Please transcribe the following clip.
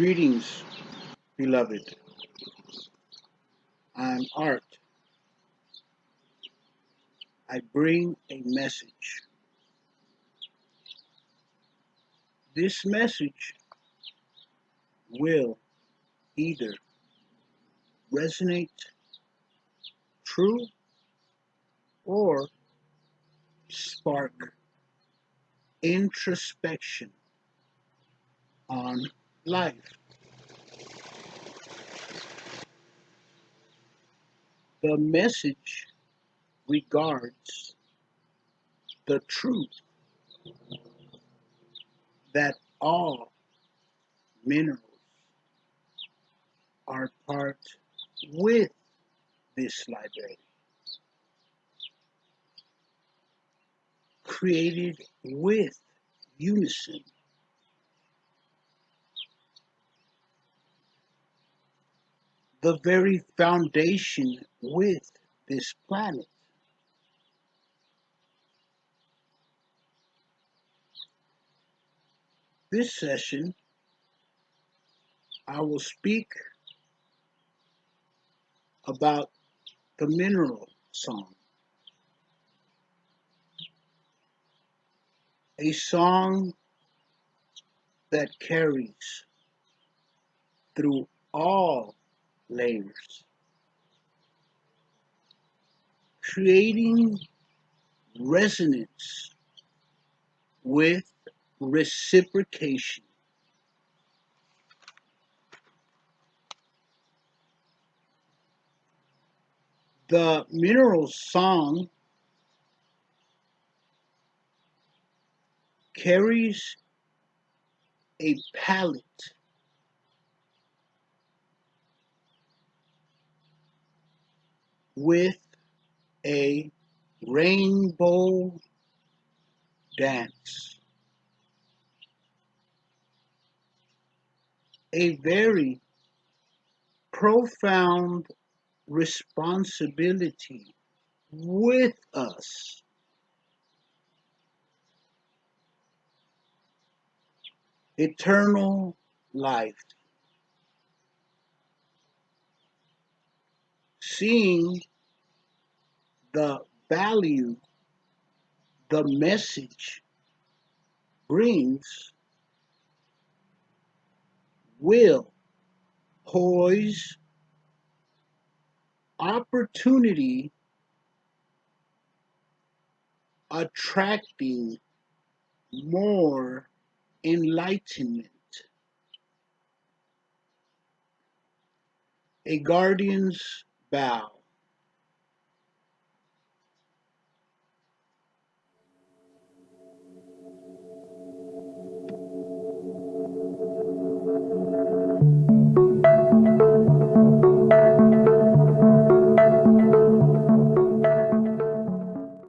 Greetings, beloved, I'm Art. I bring a message. This message will either resonate true or spark introspection on life. The message regards the truth that all minerals are part with this library, created with unison. The very foundation with this planet. This session, I will speak about the mineral song. A song that carries through all layers, creating resonance with reciprocation. The mineral song carries a palette with a rainbow dance. A very profound responsibility with us. Eternal life. Seeing the value the message brings will poise opportunity attracting more enlightenment. A guardian's bow.